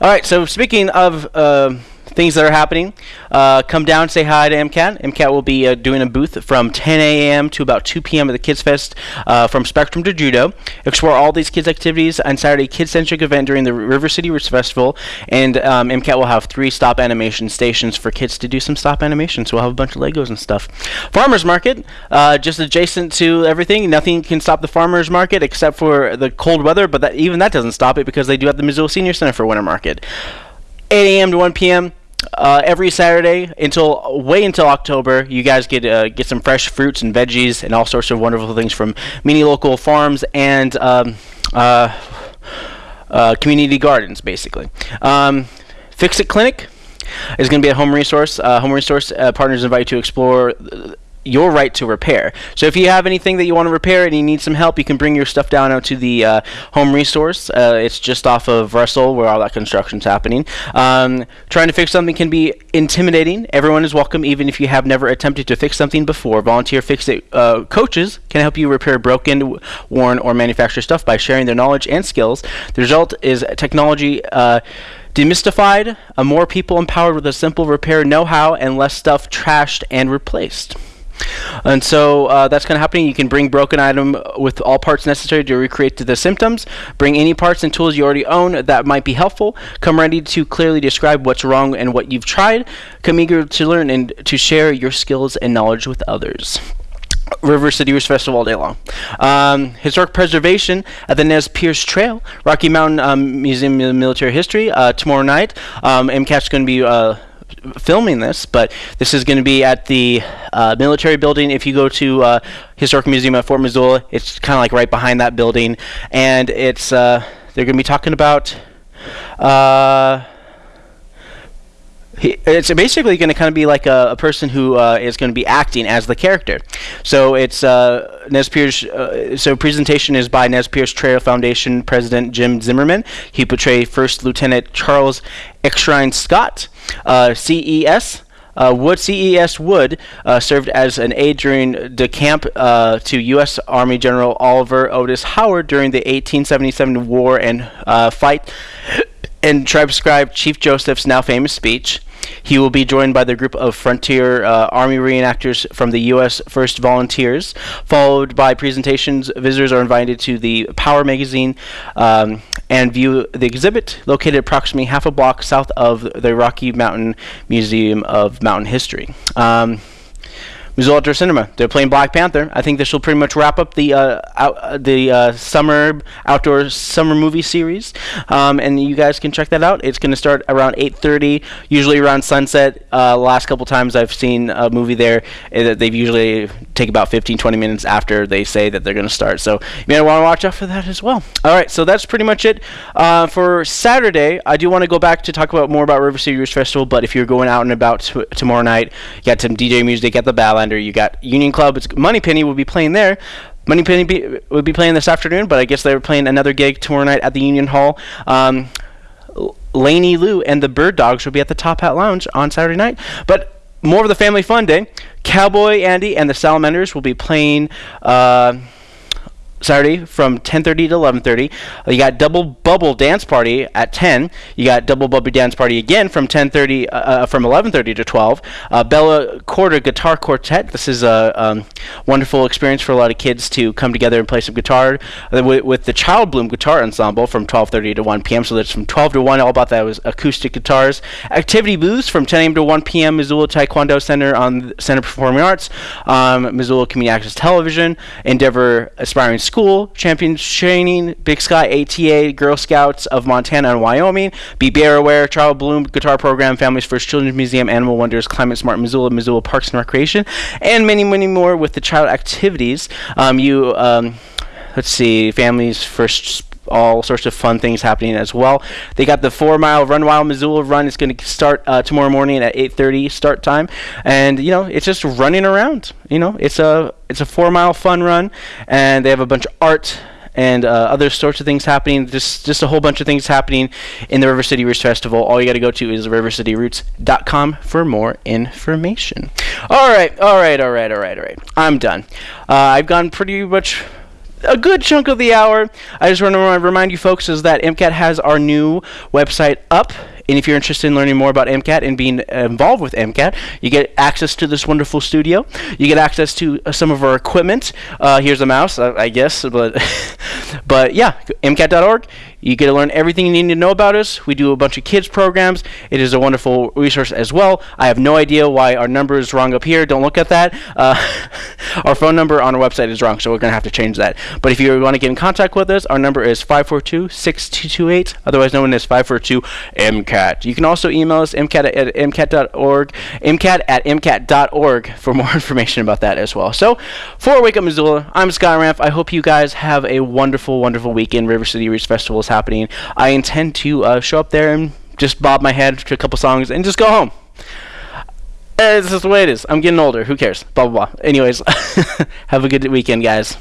All right. So speaking of. Uh, things that are happening. Uh, come down, say hi to MCAT. MCAT will be uh, doing a booth from 10 a.m. to about 2 p.m. at the Kids Fest uh, from Spectrum to Judo. Explore all these kids' activities on Saturday kid-centric event during the River City Roots Festival. And um, MCAT will have three stop animation stations for kids to do some stop animation. So we'll have a bunch of Legos and stuff. Farmers Market, uh, just adjacent to everything. Nothing can stop the Farmers Market except for the cold weather, but that, even that doesn't stop it because they do have the Missoula Senior Center for Winter Market. 8 a.m. to 1 p.m. Uh, every Saturday until way until October, you guys get uh, get some fresh fruits and veggies and all sorts of wonderful things from many local farms and um, uh, uh community gardens, basically. Um, Fix It Clinic is going to be a home resource. Uh, home resource uh, partners invite you to explore your right to repair. So if you have anything that you want to repair and you need some help, you can bring your stuff down out to the uh, home resource. Uh, it's just off of Russell where all that construction's happening. Um, trying to fix something can be intimidating. Everyone is welcome, even if you have never attempted to fix something before. Volunteer fix it uh, coaches can help you repair broken, worn, or manufactured stuff by sharing their knowledge and skills. The result is technology uh, demystified, uh, more people empowered with a simple repair know-how, and less stuff trashed and replaced. And so uh, that's kind of happening. You can bring broken item with all parts necessary to recreate the symptoms. Bring any parts and tools you already own that might be helpful. Come ready to clearly describe what's wrong and what you've tried. Come eager to learn and to share your skills and knowledge with others. River City Roots Festival all day long. Um, historic preservation at the Nez Perce Trail, Rocky Mountain um, Museum of Military History uh, tomorrow night. Um, MCAT's going to be uh, filming this, but this is going to be at the uh, military building. If you go to uh, Historic Museum at Fort Missoula, it's kind of like right behind that building, and it's uh, they're going to be talking about. Uh, it's basically going to kind of be like a, a person who uh, is going to be acting as the character. So it's uh, Nez Perce. Uh, so presentation is by Nez Perce Trail Foundation President Jim Zimmerman. He portrayed First Lieutenant Charles Erskine Scott, CES. Uh, Wood CES Wood uh, served as an aide during the camp uh, to U.S. Army General Oliver Otis Howard during the 1877 war and uh, fight and transcribed Chief Joseph's now famous speech. He will be joined by the group of Frontier uh, Army reenactors from the U.S. First Volunteers, followed by presentations. Visitors are invited to the Power magazine um, and view the exhibit located approximately half a block south of the Rocky Mountain Museum of Mountain History. Um, Outdoor Cinema. They're playing Black Panther. I think this will pretty much wrap up the uh, out, uh, the uh, summer outdoor summer movie series, um, and you guys can check that out. It's going to start around 8:30, usually around sunset. Uh, last couple times I've seen a movie there, uh, they've usually take about 15, 20 minutes after they say that they're going to start. So you may want to watch out for that as well. All right, so that's pretty much it uh, for Saturday. I do want to go back to talk about more about River City Roots Festival, but if you're going out and about t- tomorrow night, you got some DJ music at the You got Union Club. It's Moneypenny will be playing there. Moneypenny be, will be playing this afternoon, but I guess they're playing another gig tomorrow night at the Union Hall. Um, Laney Lou and the Bird Dogs will be at the Top Hat Lounge on Saturday night. But more of the family fun day. Cowboy Andy and the Salamanders will be playing. Uh, Saturday from 10:30 to 11:30. Uh, you got Double Bubble Dance Party at 10. You got Double Bubble Dance Party again from 10:30 uh, uh from 11:30 to 12. Uh, Bella Quarter Guitar Quartet. This is a um, wonderful experience for a lot of kids to come together and play some guitar uh, with, with, the Childbloom Guitar Ensemble from 12:30 to 1 p.m. So that's from 12 to 1. All about that was acoustic guitars. Activity booths from 10 a.m. to 1 p.m. Missoula Taekwondo Center on Center Performing Arts. Um, Missoula Community Access Television. Endeavor Aspiring School School, Champions Training, Big Sky ATA, Girl Scouts of Montana and Wyoming, Be Bear Aware, Childbloom Guitar Program, Families First Children's Museum, Animal Wonders, Climate Smart Missoula, Missoula Parks and Recreation, and many, many more with the child activities. Um, you, um, let's see, Families First all sorts of fun things happening as well. They got the four mile Run Wild Missoula run. It's going to start uh, tomorrow morning at 8:30 start time, and you know it's just running around. You know it's a it's a four mile fun run, and they have a bunch of art and uh, other sorts of things happening. Just just a whole bunch of things happening in the River City Roots Festival. All you got to go to is rivercityroots.com for more information. All right, all right, all right, all right, all right. I'm done. Uh, I've gone pretty much a good chunk of the hour. I just want to remind you folks is that MCAT has our new website up. And if you're interested in learning more about MCAT and being involved with MCAT, you get access to this wonderful studio. You get access to uh, some of our equipment. Uh, here's a mouse, uh, I guess, but but yeah, MCAT.org. You get to learn everything you need to know about us. We do a bunch of kids programs. It is a wonderful resource as well. I have no idea why our number is wrong up here. Don't look at that. Uh, our phone number on our website is wrong, so we're going to have to change that. But if you want to get in contact with us, our number is 542-6228, otherwise known as 542-MCAT. You can also email us mcat at mcat.org, mcat at mcat.org for more information about that as well. So, for Wake Up Missoula, I'm Scott Ramp. I hope you guys have a wonderful, wonderful weekend. River City Roots Festival is happening. I intend to uh, show up there and just bob my head to a couple songs and just go home. Uh, this is the way it is. I'm getting older. Who cares? Blah blah blah. Anyways, have a good weekend, guys.